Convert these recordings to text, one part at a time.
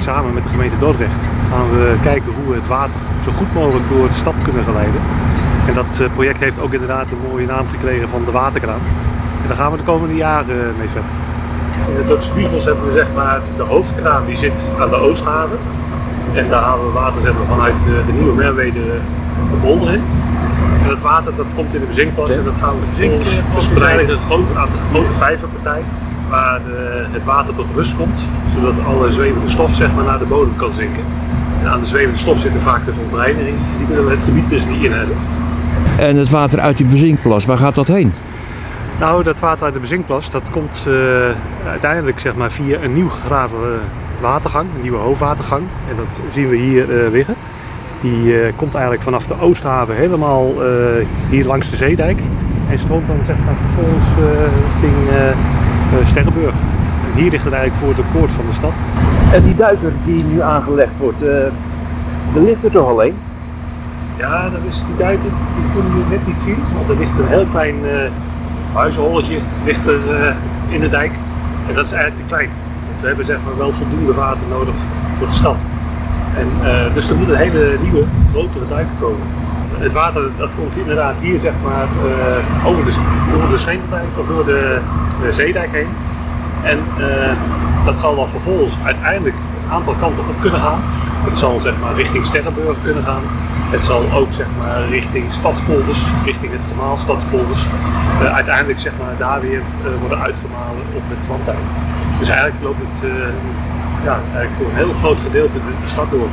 samen met de gemeente Dordrecht gaan we kijken hoe we het water zo goed mogelijk door de stad kunnen geleiden. En dat eh, project heeft ook inderdaad een mooie naam gekregen van de waterkraan. En daar gaan we de komende jaren eh, mee verder. In de Dorpse Spiegels hebben we zeg maar de hoofdkraan die zit aan de Oosthaven. En daar halen we water zeg maar, vanuit eh, de nieuwe Merwede de bolder in. En dat water dat komt in de bezinkplas en dat gaan we verspreiden in een grote, aan de grote vijverpartij. Waar de, het water tot rust komt, zodat alle zwevende stof zeg maar, naar de bodem kan zinken. En aan de zwevende stof zitten vaak de verontreiniging. Die willen we het gebied dus niet in hebben. En het water uit die bezinkplas, waar gaat dat heen? Nou, dat water uit de bezinkplas, dat komt eh, uiteindelijk zeg maar, via een nieuw gegraven watergang, een nieuwe hoofdwatergang. En dat zien we hier eh, liggen. Die eh, komt eigenlijk vanaf de Oosthaven helemaal eh, hier langs de Zeedijk. En stroomt dan zeg maar, vervolgens eh, richting Sterrenburg. En hier ligt het eigenlijk voor de poort van de stad. En die duiker die nu aangelegd wordt, er ligt er toch alleen? Ja, dat is die duiken, die kunnen jullie net niet zien, want er ligt een heel klein uh, huizenholletje ligt er, uh, in de dijk. En dat is eigenlijk te klein. Want we hebben zeg maar wel voldoende water nodig voor de stad. En, uh, dus er moet een hele nieuwe, grotere dijk komen. Het water dat komt inderdaad hier zeg maar over de, door de of door de, de zeedijk heen. En dat zal dan vervolgens uiteindelijk een aantal kanten op kunnen gaan. Het zal zeg maar richting Sterrenburg kunnen gaan. Het zal ook zeg maar richting Stadspolders, richting het gemaal Stadspolders. Uh, uiteindelijk zeg maar daar weer worden uitgemalen op het Wandijk. Dus eigenlijk loopt het ja, eigenlijk voor een heel groot gedeelte de, stad door.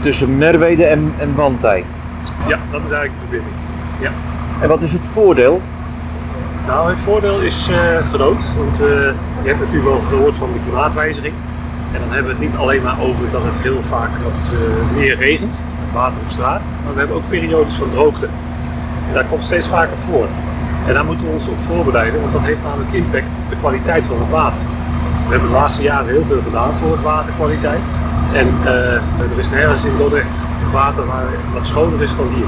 tussen Merwede en, en? Ja, dat is eigenlijk de verbinding. Ja. En wat is het voordeel? Nou, het voordeel is groot, want je hebt natuurlijk wel gehoord van de klimaatwijziging. En dan hebben we het niet alleen maar over dat het heel vaak wat uh, meer regent, water op straat, maar we hebben ook periodes van droogte. En dat komt steeds vaker voor. En daar moeten we ons op voorbereiden, want dat heeft namelijk impact op de kwaliteit van het water. We hebben de laatste jaren heel veel gedaan voor het waterkwaliteit. En er is nergens in Dordrecht water waar wat schoner is dan hier.